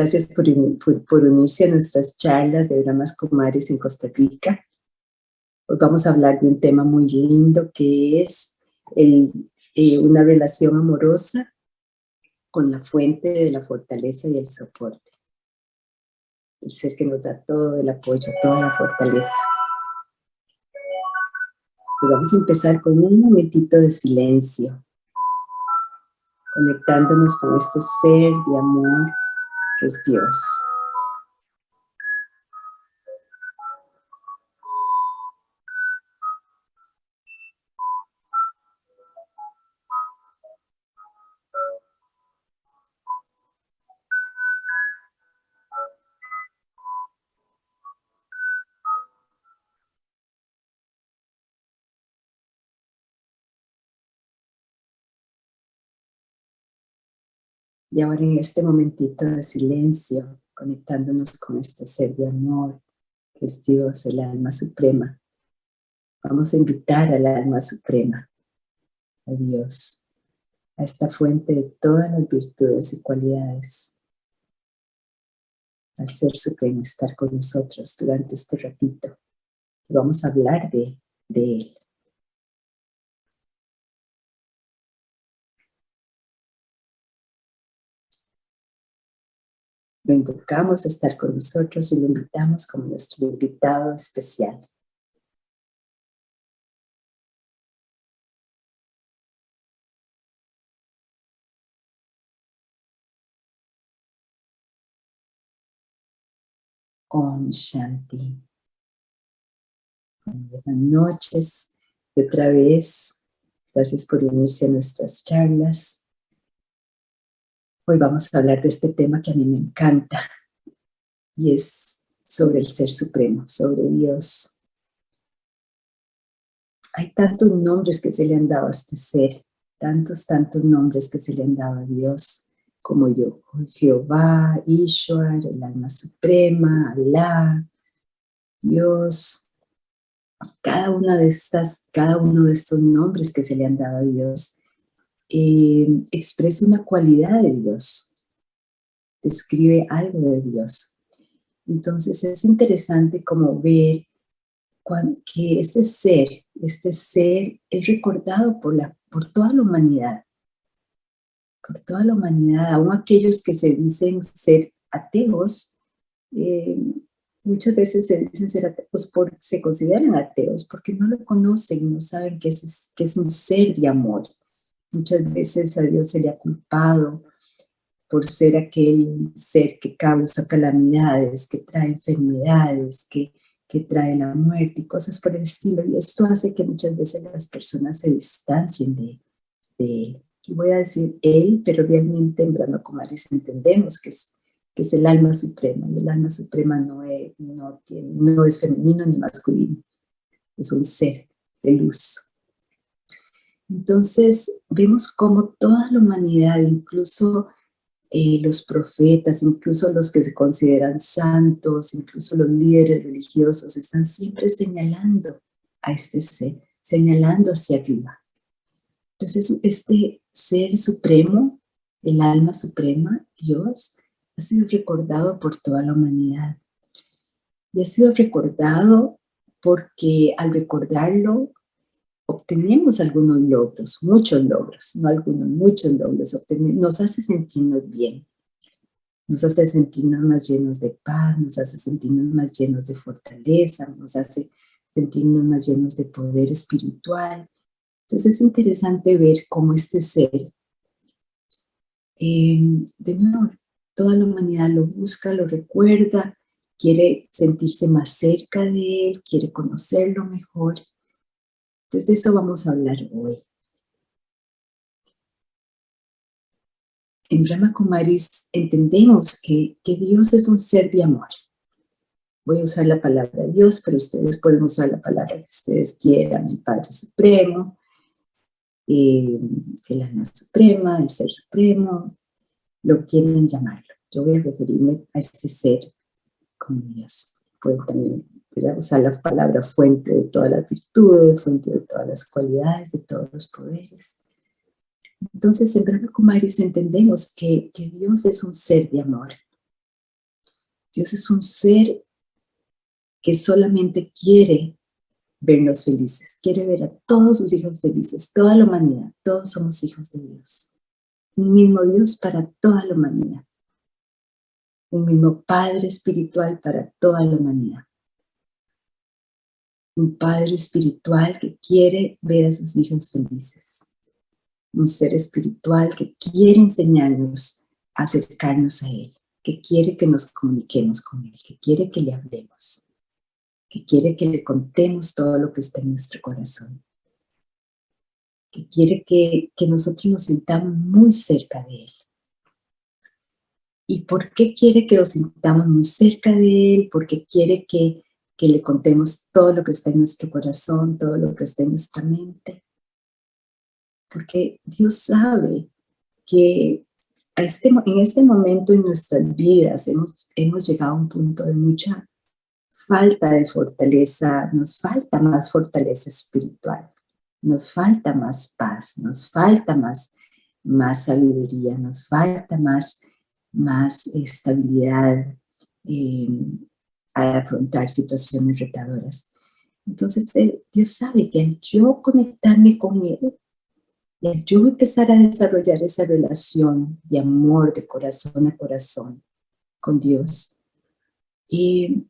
Gracias por, por, unirse a nuestras charlas de Dramas Kumaris en Costa Rica. Hoy vamos a hablar de un tema muy lindo que es el, eh, una relación amorosa con la fuente de la fortaleza y el soporte. El ser que nos da todo el apoyo, toda la fortaleza. Y vamos a empezar con un momentito de silencio, conectándonos con este ser de amor que es Y ahora en este momentito de silencio, conectándonos con este ser de amor, que es Dios, el alma suprema, vamos a invitar al alma suprema, a Dios, a esta fuente de todas las virtudes y cualidades, al ser supremo estar con nosotros durante este ratito. vamos a hablar de, de Él. Lo invocamos a estar con nosotros y lo invitamos como nuestro invitado especial. Om Shanti. Buenas noches y otra vez, gracias por unirse a nuestras charlas. Hoy vamos a hablar de este tema que a mí me encanta y es sobre el Ser Supremo, sobre Dios. Hay tantos nombres que se le han dado a este ser, tantos, tantos nombres que se le han dado a Dios, como yo, Jehová, Ishwar, el alma suprema, Alá, Dios. Cada una de estas, cada uno de estos nombres que se le han dado a Dios eh, expresa una cualidad de Dios, describe algo de Dios. Entonces es interesante como ver que este ser, este ser es recordado por, la, por toda la humanidad, por toda la humanidad, aún aquellos que se dicen ser ateos, eh, muchas veces se dicen ser ateos, por, se consideran ateos porque no lo conocen, no saben que es, que es un ser de amor, Muchas veces a Dios se le ha culpado por ser aquel ser que causa calamidades, que trae enfermedades, que, que trae la muerte y cosas por el estilo. Y esto hace que muchas veces las personas se distancien de, Él. Y voy a decir Él, pero realmente en Brahma Kumaris entendemos que es, que es el alma suprema. Y el alma suprema no es, no es femenino ni masculino. Es un ser de luz. Entonces vemos cómo toda la humanidad, incluso eh, los profetas, incluso los que se consideran santos, incluso los líderes religiosos, están siempre señalando a este ser, señalando hacia arriba. Entonces este ser supremo, el alma suprema, Dios, ha sido recordado por toda la humanidad. Y ha sido recordado porque al recordarlo obtenemos algunos logros, muchos logros, no algunos, muchos logros, nos hace sentirnos bien, nos hace sentirnos más llenos de paz, nos hace sentirnos más llenos de fortaleza, nos hace sentirnos más llenos de poder espiritual. Entonces es interesante ver cómo este ser, eh, de nuevo, toda la humanidad lo busca, lo recuerda, quiere sentirse más cerca de él, quiere conocerlo mejor, entonces de eso vamos a hablar hoy. En Brahma Kumaris entendemos que, Dios es un ser de amor. Voy a usar la palabra Dios, pero ustedes pueden usar la palabra que ustedes quieran, el Padre Supremo, eh, el alma suprema, el ser supremo, lo quieren llamarlo. Yo voy a referirme a ese ser como Dios. Pueden también usar la palabra fuente de todas las virtudes, fuente de todas las cualidades, de todos los poderes. Entonces, en Brahma Kumaris entendemos que, que Dios es un ser de amor. Dios es un ser que solamente quiere vernos felices, quiere ver a todos sus hijos felices, toda la humanidad, todos somos hijos de Dios. Un mismo Dios para toda la humanidad. Un mismo Padre espiritual para toda la humanidad. Un Padre espiritual que quiere ver a sus hijos felices. Un ser espiritual que quiere enseñarnos a acercarnos a Él, que quiere que nos comuniquemos con Él, que quiere que le hablemos que quiere que le contemos todo lo que está en nuestro corazón, que quiere que, nosotros nos sintamos muy cerca de Él. ¿Y por qué quiere que nos sintamos muy cerca de Él? Porque quiere que, que le contemos todo lo que está en nuestro corazón, todo lo que está en nuestra mente. Porque Dios sabe que a este, en este momento en nuestras vidas hemos, hemos llegado a un punto de mucha falta de fortaleza, nos falta más fortaleza espiritual, nos falta más paz, nos falta más, más sabiduría, nos falta más, más estabilidad eh, a afrontar situaciones retadoras. Entonces eh, Dios sabe que al yo conectarme con Él, y al yo empezar a desarrollar esa relación de amor, de corazón a corazón con Dios, eh,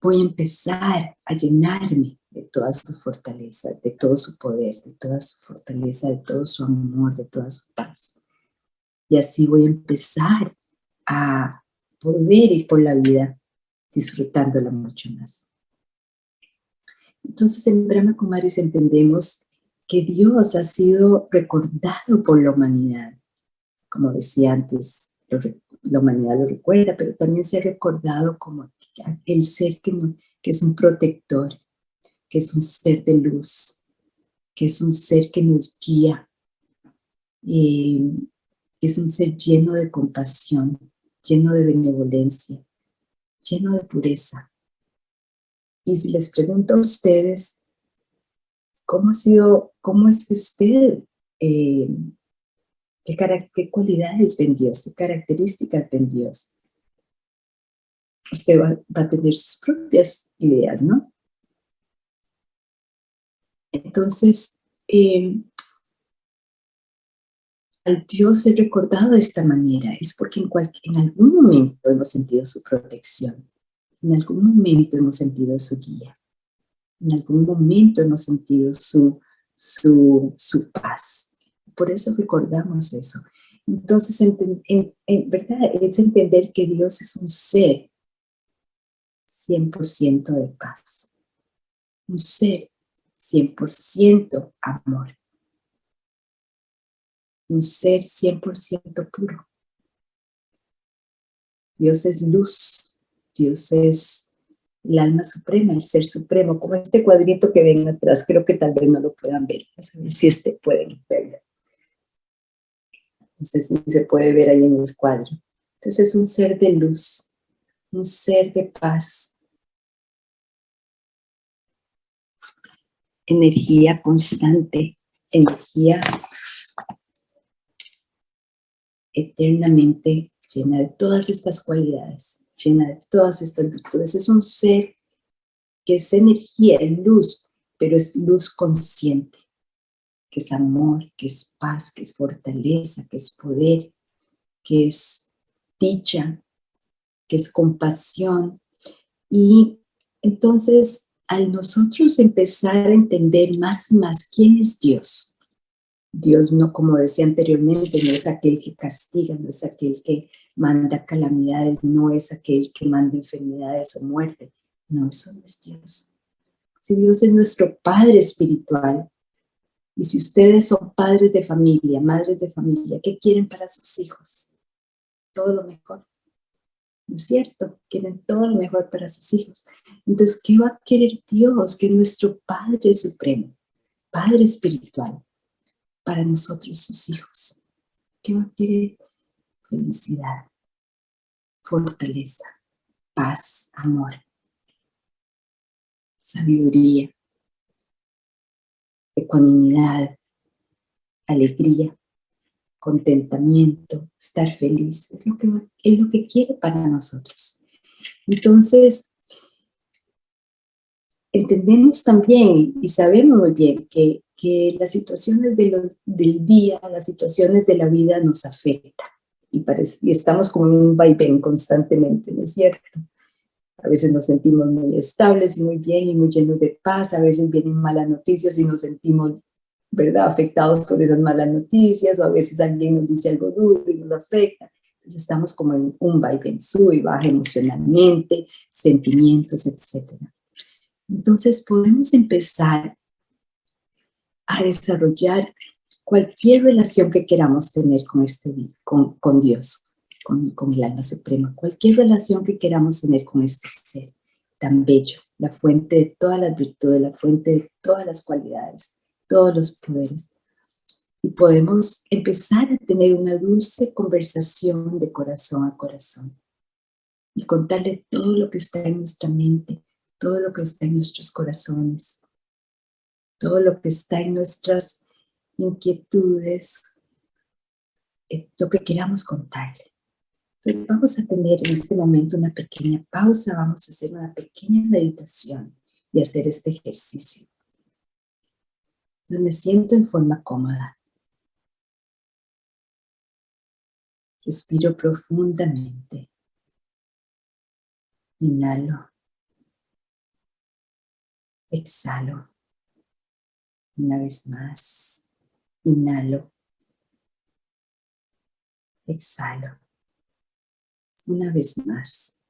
voy a empezar a llenarme de todas sus fortalezas, de todo su poder, de toda su fortaleza, de todo su amor, de toda su paz. Y así voy a empezar a poder ir por la vida disfrutándola mucho más. Entonces en Brahma Kumaris entendemos que Dios ha sido recordado por la humanidad. Como decía antes, la humanidad lo recuerda, pero también se ha recordado como el ser que, es un protector, que es un ser de luz, que es un ser que nos guía, eh, que es un ser lleno de compasión, lleno de benevolencia, lleno de pureza. Y si les pregunto a ustedes, ¿cómo ha sido, cómo es que usted, eh, qué, qué cualidades ven Dios, qué características ven usted va, a tener sus propias ideas, ¿no? Entonces, eh, al Dios ser recordado de esta manera es porque en, algún momento hemos sentido su protección, en algún momento hemos sentido su guía, en algún momento hemos sentido su, su, su paz. Por eso recordamos eso. Entonces, en, verdad, es entender que Dios es un ser 100% de paz. Un ser 100% amor. Un ser 100% puro. Dios es luz. Dios es el alma suprema, el ser supremo, como este cuadrito que ven atrás, creo que tal vez no lo puedan ver, vamos a ver si este pueden verlo. No sé si se puede ver ahí en el cuadro. Entonces es un ser de luz, un ser de paz, energía constante, energía eternamente llena de todas estas cualidades, llena de todas estas virtudes. Es un ser que es energía, es luz, pero es luz consciente, que es amor, que es paz, que es fortaleza, que es poder, que es dicha, que es compasión. Y entonces, al nosotros empezar a entender más y más quién es Dios, Dios no, como decía anteriormente, no es aquel que castiga, no es aquel que manda calamidades, no es aquel que manda enfermedades o muerte. No, eso no es Dios. Si Dios es nuestro Padre espiritual, y si ustedes son padres de familia, madres de familia, ¿qué quieren para sus hijos? Todo lo mejor. ¿no es cierto? Quieren todo lo mejor para sus hijos. Entonces, ¿qué va a querer Dios? Que nuestro Padre Supremo, Padre Espiritual, para nosotros sus hijos. ¿Qué va a querer? Felicidad, fortaleza, paz, amor, sabiduría, ecuanimidad, alegría, contentamiento, estar feliz, es lo que, es lo que quiere para nosotros. Entonces, entendemos también y sabemos muy bien que, que las situaciones de del día, las situaciones de la vida nos afectan y, y estamos como en un vaivén constantemente, ¿no es cierto? A veces nos sentimos muy estables y muy bien y muy llenos de paz, a veces vienen malas noticias y nos sentimos, ¿verdad?, afectados por esas malas noticias, o a veces alguien nos dice algo duro y nos afecta. Entonces estamos como en un vaivén, sube y baja emocionalmente, sentimientos, etcétera. Entonces podemos empezar a desarrollar cualquier relación que queramos tener con, este, con, con Dios, con, con, el alma suprema, cualquier relación que queramos tener con este ser tan bello, la fuente de todas las virtudes, la fuente de todas las cualidades, todos los poderes. Y podemos empezar a tener una dulce conversación de corazón a corazón y contarle todo lo que está en nuestra mente, todo lo que está en nuestros corazones, todo lo que está en nuestras inquietudes, eh, lo que queramos contarle. Entonces vamos a tener en este momento una pequeña pausa, vamos a hacer una pequeña meditación y hacer este ejercicio. Entonces me siento en forma cómoda. Respiro profundamente. Inhalo. Exhalo. Una vez más. Inhalo. Exhalo. Una vez más.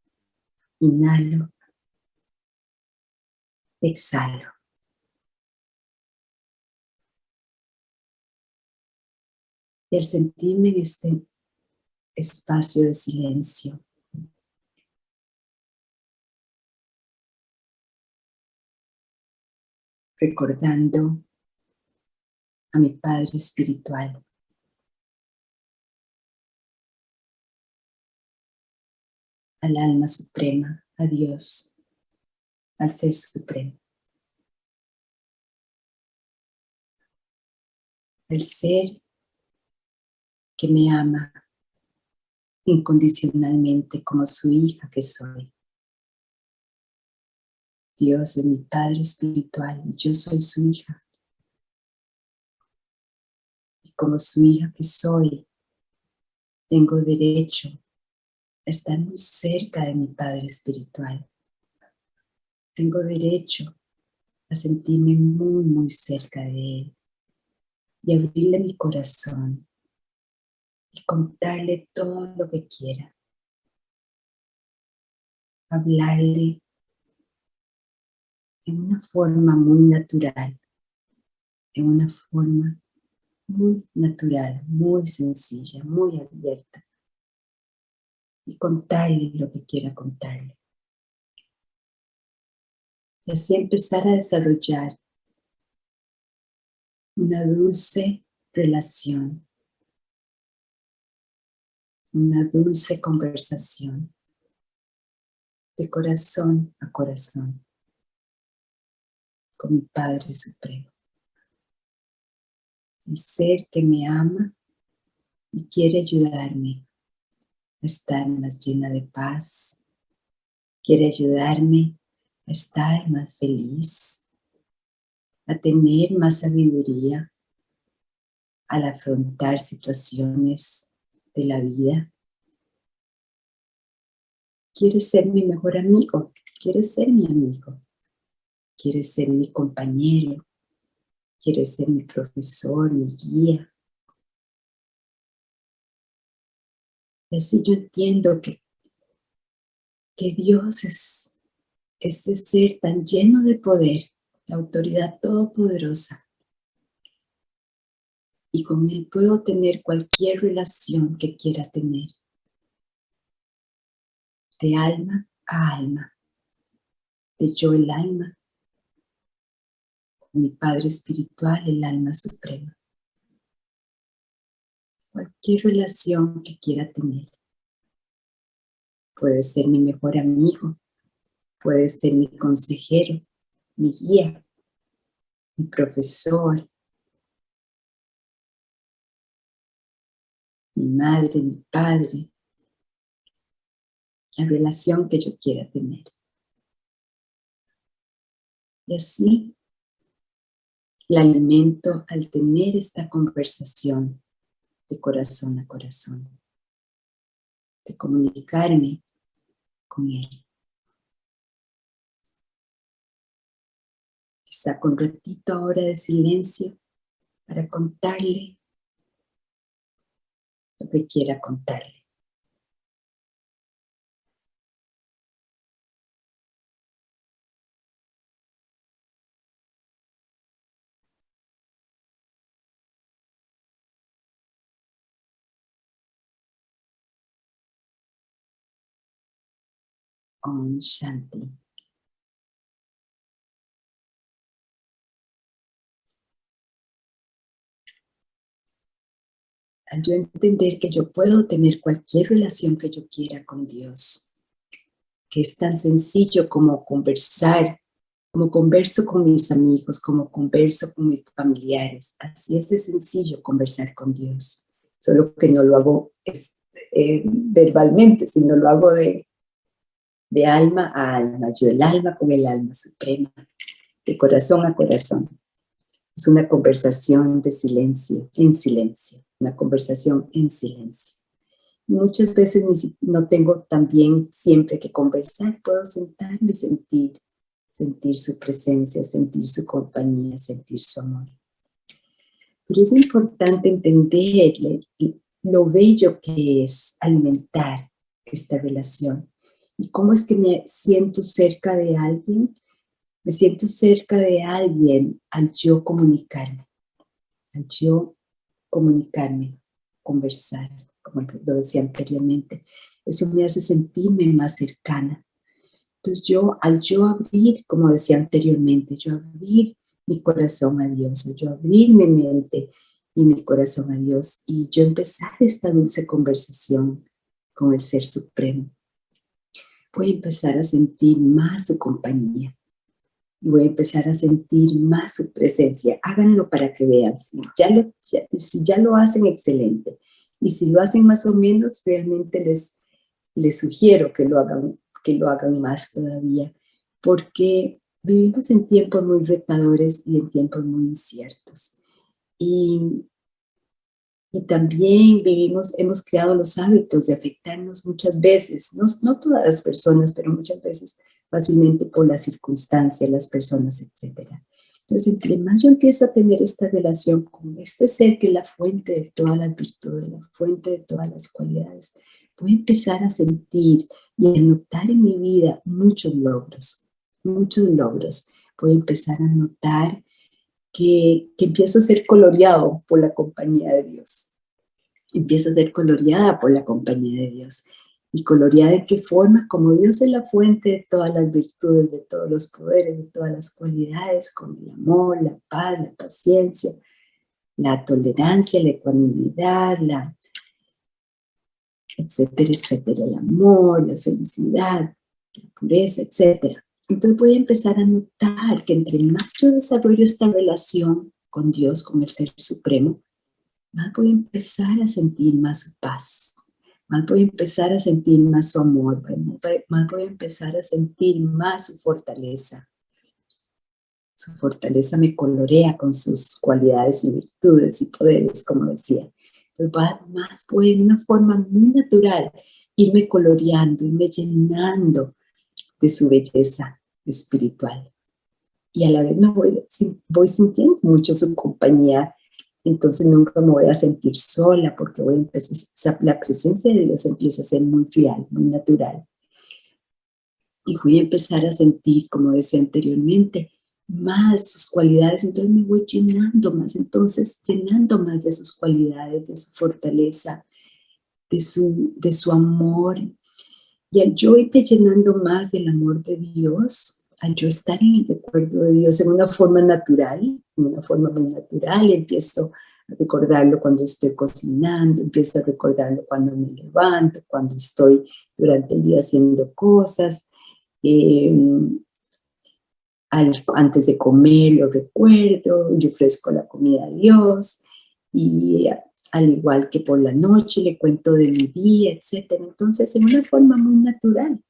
Inhalo. Exhalo. Y al sentirme en este espacio de silencio, recordando a mi Padre Espiritual. Al alma suprema, a Dios, al Ser Supremo. El Ser que me ama incondicionalmente como su hija que soy. Dios es mi Padre Espiritual y yo soy su hija. Y como su hija que soy, tengo derecho a estar muy cerca de mi Padre Espiritual. Tengo derecho a sentirme muy, muy cerca de Él y abrirle mi corazón y contarle todo lo que quiera. Hablarle en una forma muy natural, en una forma muy natural, muy sencilla, muy abierta. Y contarle lo que quiera contarle. Y así empezar a desarrollar una dulce relación, una dulce conversación de corazón a corazón con mi Padre Supremo. El ser que me ama y quiere ayudarme a estar más llena de paz, quiere ayudarme a estar más feliz, a tener más sabiduría al afrontar situaciones de la vida. Quiere ser mi mejor amigo, quiere ser mi amigo quiere ser mi compañero, quiere ser mi profesor, mi guía. Y así yo entiendo que, que Dios es ese ser tan lleno de poder, la autoridad todopoderosa. Y con Él puedo tener cualquier relación que quiera tener. De alma a alma. De yo el alma mi Padre Espiritual, el alma suprema. Cualquier relación que quiera tener. Puede ser mi mejor amigo, puede ser mi consejero, mi guía, mi profesor, mi madre, mi padre, la relación que yo quiera tener. Y así la alimento al tener esta conversación de corazón a corazón, de comunicarme con Él. Saco un ratito ahora de silencio para contarle lo que quiera contarle. Om Shanti. Al yo entender que yo puedo tener cualquier relación que yo quiera con Dios, que es tan sencillo como conversar, como converso con mis amigos, como converso con mis familiares. Así es de sencillo conversar con Dios. Solo que no lo hago eh, verbalmente, sino lo hago de de alma a alma, yo el alma con el alma suprema, de corazón a corazón. Es una conversación de silencio, en silencio, una conversación en silencio. Muchas veces no tengo también siempre que conversar, puedo sentarme y sentir, sentir su presencia, sentir su compañía, sentir su amor. Pero es importante entenderle lo bello que es alimentar esta relación ¿Y cómo es que me siento cerca de alguien? Me siento cerca de alguien al yo comunicarme, al yo comunicarme, conversar, como lo decía anteriormente. Eso me hace sentirme más cercana. Entonces yo, al yo abrir, como decía anteriormente, yo abrir mi corazón a Dios, yo abrir mi mente y mi corazón a Dios y yo empezar esta dulce conversación con el Ser Supremo voy a empezar a sentir más su compañía. Voy a empezar a sentir más su presencia. Háganlo para que vean. Si ya lo, si ya lo hacen, excelente. Y si lo hacen más o menos, realmente les, les sugiero que lo, hagan, que lo hagan más todavía. Porque vivimos en tiempos muy retadores y en tiempos muy inciertos. Y y también vivimos, hemos creado los hábitos de afectarnos muchas veces, no, no todas las personas, pero muchas veces fácilmente por las circunstancias, las personas, etc. Entonces, entre más yo empiezo a tener esta relación con este ser que es la fuente de todas las virtudes, la fuente de todas las cualidades, voy a empezar a sentir y a notar en mi vida muchos logros, muchos logros. Voy a empezar a notar que, empiezo a ser coloreado por la compañía de Dios. Empiezo a ser coloreada por la compañía de Dios. ¿Y coloreada de qué forma? Como Dios es la fuente de todas las virtudes, de todos los poderes, de todas las cualidades, con el amor, la paz, la paciencia, la tolerancia, la ecuanimidad, la etcétera, etcétera, el amor, la felicidad, la pureza, etcétera. Entonces voy a empezar a notar que entre más yo desarrollo esta relación con Dios, con el Ser Supremo, más voy a empezar a sentir más su paz, más voy a empezar a sentir más su amor, más voy a empezar a sentir más su fortaleza. Su fortaleza me colorea con sus cualidades y virtudes y poderes, como decía. Entonces más voy en una forma muy natural irme coloreando, irme llenando de su belleza, espiritual. Y a la vez me voy, voy sintiendo mucho su compañía, entonces nunca me voy a sentir sola porque voy a empezar, la presencia de Dios empieza a ser muy real, muy natural. Y voy a empezar a sentir, como decía anteriormente, más sus cualidades, entonces me voy llenando más, entonces llenando más de sus cualidades, de su fortaleza, de su, de su amor. Y al yo irme llenando más del amor de Dios, al yo estar en el recuerdo de Dios en una forma natural, en una forma muy natural, empiezo a recordarlo cuando estoy cocinando, empiezo a recordarlo cuando me levanto, cuando estoy durante el día haciendo cosas, em, antes de comer lo recuerdo, yo ofrezco la comida a Dios y al igual que por la noche le cuento de mi día, etc. Entonces, en una forma muy natural,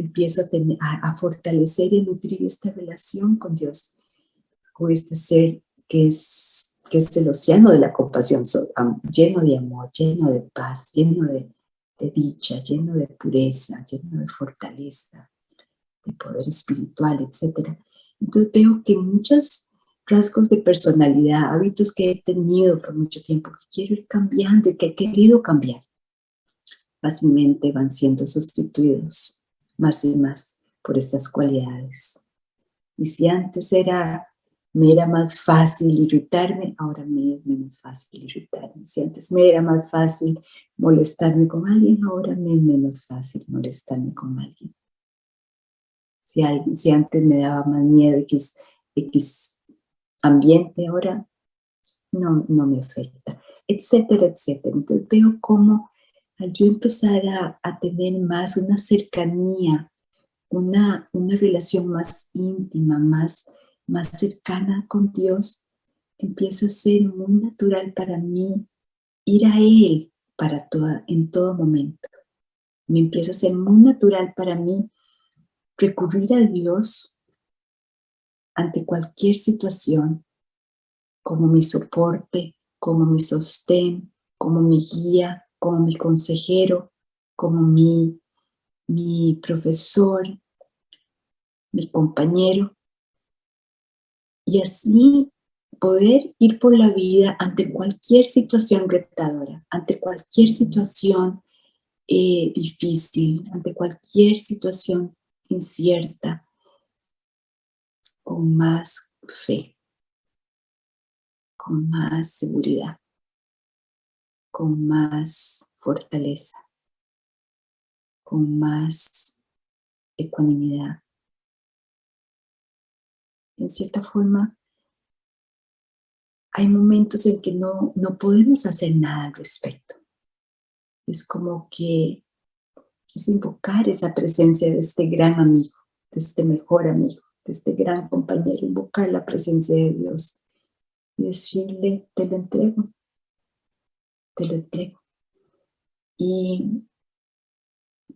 empiezo a, tener, a, fortalecer y nutrir esta relación con Dios, con este ser que es, que es el océano de la compasión, lleno de amor, lleno de paz, lleno de, de dicha, lleno de pureza, lleno de fortaleza, de poder espiritual, etc. Entonces veo que muchos rasgos de personalidad, hábitos que he tenido por mucho tiempo, que quiero ir cambiando y que he querido cambiar, fácilmente van siendo sustituidos más y más por estas cualidades. Y si antes era, me era más fácil irritarme, ahora me es menos fácil irritarme. Si antes me era más fácil molestarme con alguien, ahora me es menos fácil molestarme con alguien. Si, antes me daba más miedo X, X ambiente, ahora no, no me afecta, etcétera, etcétera. Entonces veo cómo al yo empezar a, tener más una cercanía, una, una relación más íntima, más, más cercana con Dios, empieza a ser muy natural para mí ir a Él para toda, en todo momento. Me empieza a ser muy natural para mí recurrir a Dios ante cualquier situación, como mi soporte, como mi sostén, como mi guía, como mi consejero, como mi, mi profesor, mi compañero. Y así poder ir por la vida ante cualquier situación retadora, ante cualquier situación eh, difícil, ante cualquier situación incierta, con más fe, con más seguridad, con más fortaleza, con más ecuanimidad. En cierta forma, hay momentos en que no, no podemos hacer nada al respecto. Es como que es invocar esa presencia de este gran amigo, de este mejor amigo, de este gran compañero, invocar la presencia de Dios y decirle, te lo entrego, te lo entrego. Y,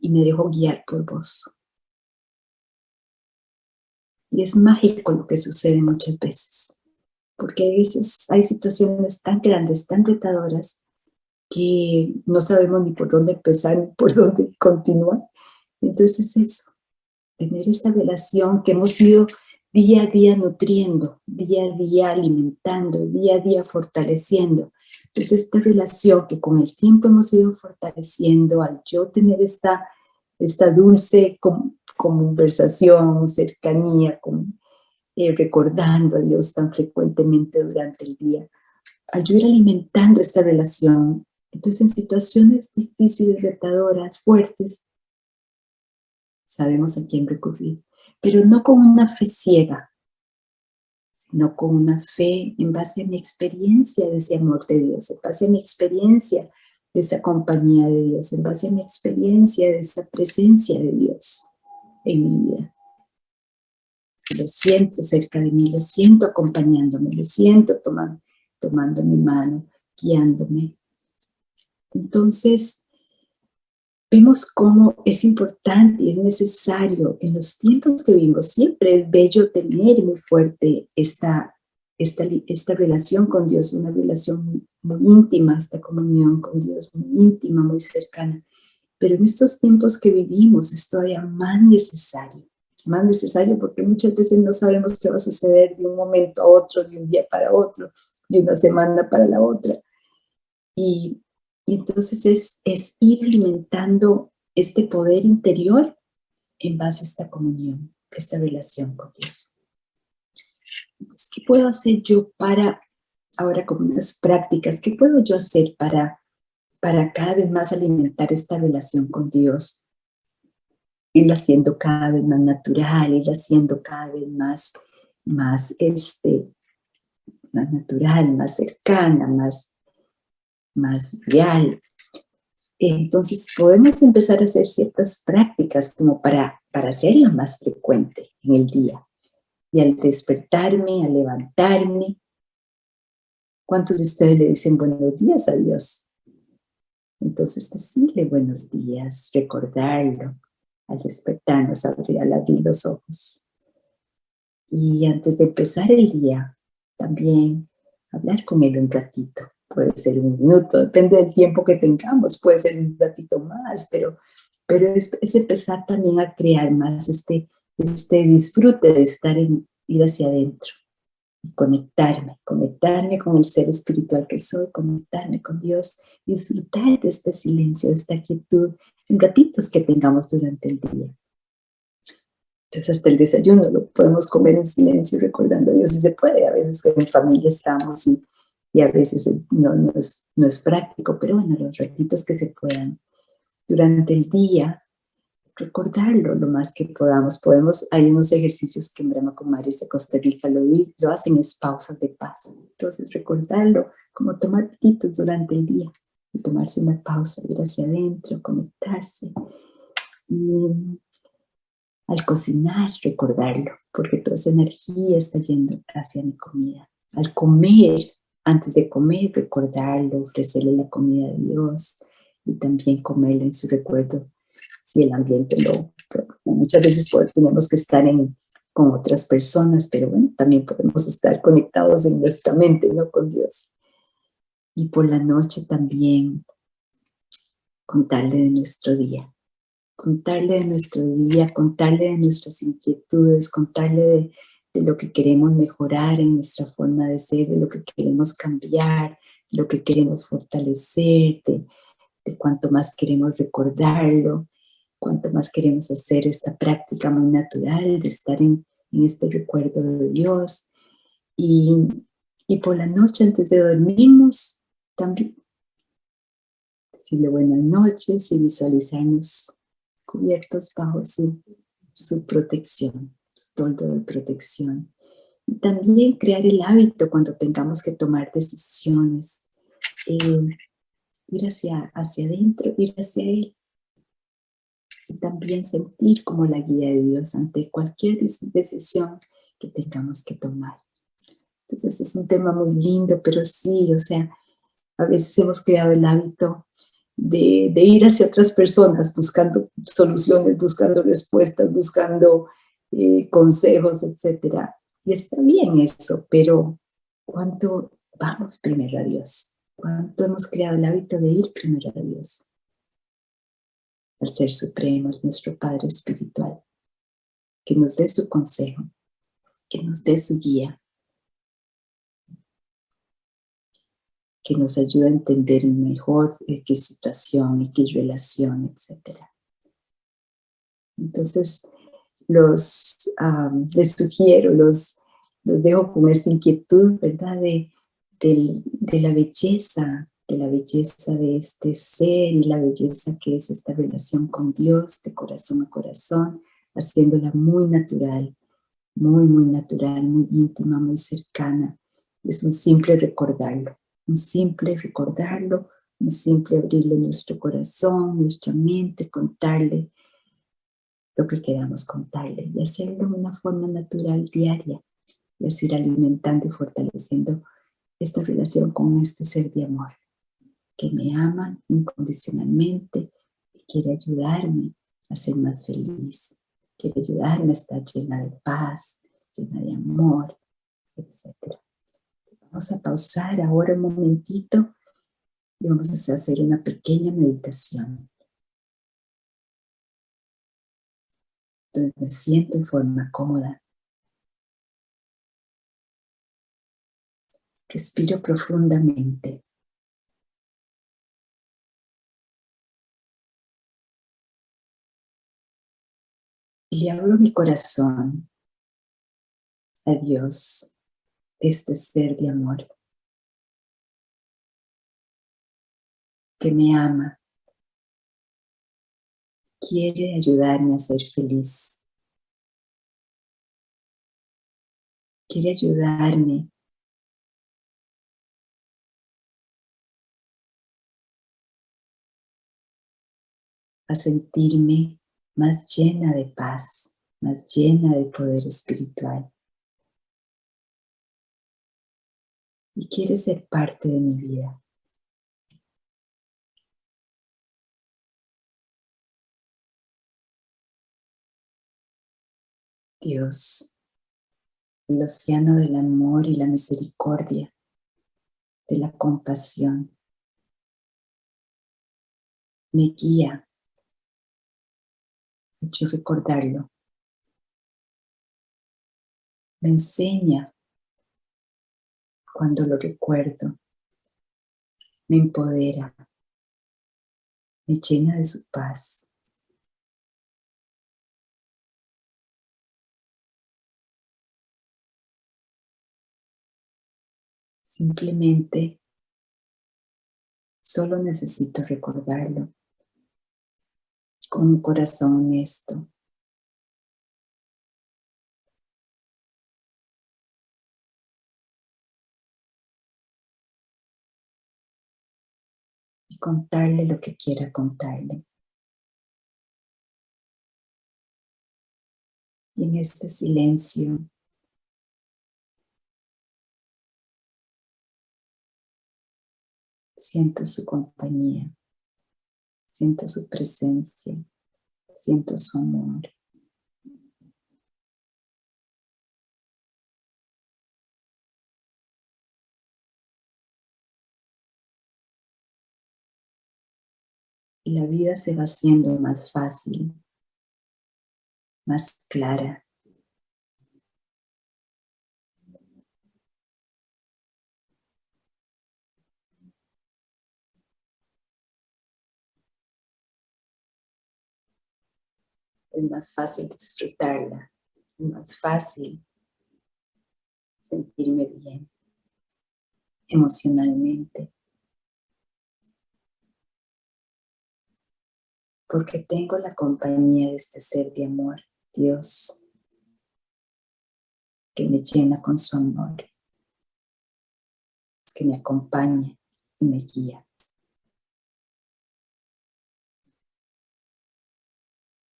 y me dejo guiar por vos. Y es mágico lo que sucede muchas veces, porque a veces hay situaciones tan grandes, tan retadoras, que no sabemos ni por dónde empezar ni por dónde continuar. Entonces eso, tener esa relación que hemos ido día a día nutriendo, día a día alimentando, día a día fortaleciendo. Entonces esta relación que con el tiempo hemos ido fortaleciendo al yo tener esta, esta dulce conversación, cercanía, con, eh, recordando a Dios tan frecuentemente durante el día, al yo ir alimentando esta relación, entonces, en situaciones difíciles, retadoras, fuertes, sabemos a quién recurrir, pero no con una fe ciega, sino con una fe en base a mi experiencia de ese amor de Dios, en base a mi experiencia de esa compañía de Dios, en base a mi experiencia de esa presencia de Dios en mi vida. Lo siento cerca de mí, lo siento acompañándome, lo siento tomando, tomando mi mano, guiándome, entonces, vemos cómo es importante y es necesario en los tiempos que vivimos. Siempre es bello tener muy fuerte esta, esta, esta relación con Dios, una relación muy íntima, esta comunión con Dios, muy íntima, muy cercana. Pero en estos tiempos que vivimos es todavía más necesario, más necesario porque muchas veces no sabemos qué va a suceder de un momento a otro, de un día para otro, de una semana para la otra. Y y entonces es, es ir alimentando este poder interior en base a esta comunión, esta relación con Dios. ¿qué puedo hacer yo para, ahora como unas prácticas, qué puedo yo hacer para, para cada vez más alimentar esta relación con Dios? Irla haciendo cada vez más natural, irla haciendo cada vez más, más, este, más natural, más cercana, más más real. Entonces podemos empezar a hacer ciertas prácticas como para, para hacerlo más frecuente en el día. Y al despertarme, al levantarme, ¿Cuántos de ustedes le dicen buenos días a Dios? Entonces decirle buenos días, recordarlo al despertarnos, abrir, al abrir los ojos. Y antes de empezar el día, también hablar con él un ratito. Puede ser un minuto, depende del tiempo que tengamos, puede ser un ratito más, pero, pero es, empezar también a crear más este, este disfrute de estar en, ir hacia adentro conectarme, conectarme con el ser espiritual que soy, conectarme con Dios, disfrutar de este silencio, de esta quietud, en ratitos que tengamos durante el día. Entonces hasta el desayuno lo podemos comer en silencio recordando a Dios si se puede. A veces en familia estamos y, y a veces no, no, es, no es práctico, pero bueno, los ratitos que se puedan. Durante el día recordarlo lo más que podamos. Podemos, hay unos ejercicios que en Brahma Kumaris de Costa Rica lo, lo hacen, es pausas de paz. Entonces recordarlo, como tomar petitos durante el día, y tomarse una pausa, ir hacia adentro, conectarse. Y al cocinar, recordarlo, porque toda esa energía está yendo hacia mi comida. Al comer, antes de comer, recordarlo, ofrecerle la comida a Dios y también comerla en su recuerdo si el ambiente lo... Muchas veces tenemos que estar en, con otras personas, pero bueno, también podemos estar conectados en nuestra mente, ¿no? Con Dios. Y por la noche también contarle de nuestro día. Contarle de nuestro día, contarle de nuestras inquietudes, contarle de, de lo que queremos mejorar en nuestra forma de ser, de lo que queremos cambiar, de lo que queremos fortalecer, de, de cuánto más queremos recordarlo, cuanto más queremos hacer esta práctica muy natural de estar en, este recuerdo de Dios. Y, y, por la noche antes de dormirnos, también decirle buenas noches y visualizarnos cubiertos bajo su, su protección, toldo de protección. Y también crear el hábito cuando tengamos que tomar decisiones, eh, ir hacia, hacia adentro, ir hacia Él, y también sentir como la guía de Dios ante cualquier decisión que tengamos que tomar. Entonces es un tema muy lindo, pero sí, o sea, a veces hemos creado el hábito de, de ir hacia otras personas buscando soluciones, buscando respuestas, buscando eh, consejos, etc. Y está bien eso, pero ¿cuánto vamos primero a Dios? ¿Cuánto hemos creado el hábito de ir primero a Dios? al Ser Supremo, nuestro Padre Espiritual, que nos dé su consejo, que nos dé su guía, que nos ayude a entender mejor qué situación, qué relación, etc. Entonces, los, les sugiero, los, los dejo con esta inquietud, ¿verdad? De, de la belleza de la belleza de este ser y la belleza que es esta relación con Dios de corazón a corazón, haciéndola muy natural, muy, muy natural, muy íntima, muy cercana. Es un simple recordarlo, un simple recordarlo, un simple abrirle nuestro corazón, nuestra mente, contarle lo que queramos contarle y hacerlo de una forma natural diaria y así ir alimentando y fortaleciendo esta relación con este ser de amor que me ama incondicionalmente y quiere ayudarme a ser más feliz, quiere ayudarme a estar llena de paz, llena de amor, etc. Vamos a pausar ahora un momentito y vamos a hacer una pequeña meditación. Donde me siento en forma cómoda. Respiro profundamente. y abro mi corazón a Dios, este ser de amor, que me ama, quiere ayudarme a ser feliz, quiere ayudarme a sentirme más llena de paz, más llena de poder espiritual. y quiere ser parte de mi vida. Dios, el océano del amor y la misericordia, de la compasión, me guía, me hecho recordarlo, me enseña cuando lo recuerdo, me empodera, me llena de su paz. Simplemente solo necesito recordarlo con un corazón honesto. Y contarle lo que quiera contarle. Y en este silencio Siento su compañía, siento su presencia, siento su amor. Y la vida se va haciendo más fácil, más clara, es más fácil disfrutarla, es más fácil sentirme bien emocionalmente. Porque tengo la compañía de este ser de amor, Dios, que me llena con su amor, que me acompaña y me guía.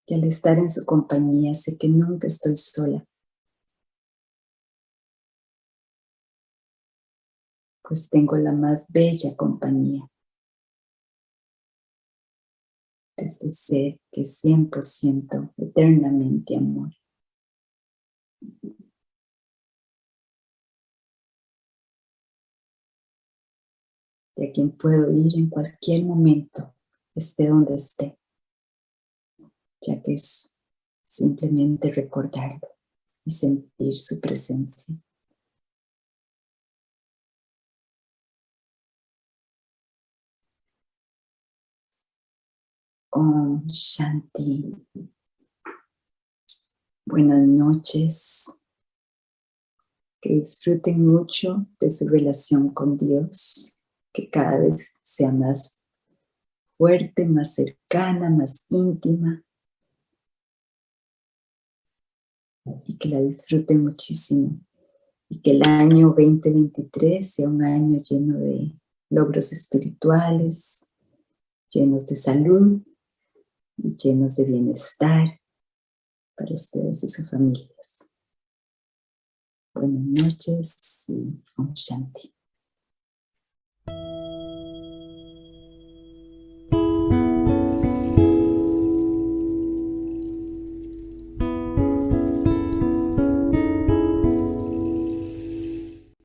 Y al estar en su compañía sé que nunca estoy sola. Pues tengo la más bella compañía. Desde ser que es 100% eternamente amor. De quien puedo ir en cualquier momento, esté donde esté ya que es simplemente recordarlo y sentir su presencia. Om Shanti. Buenas noches. Que disfruten mucho de su relación con Dios, que cada vez sea más fuerte, más cercana, más íntima. Y que la disfruten muchísimo y que el año 2023 sea un año lleno de logros espirituales, llenos de salud y llenos de bienestar para ustedes y sus familias. Buenas noches y Om Shanti.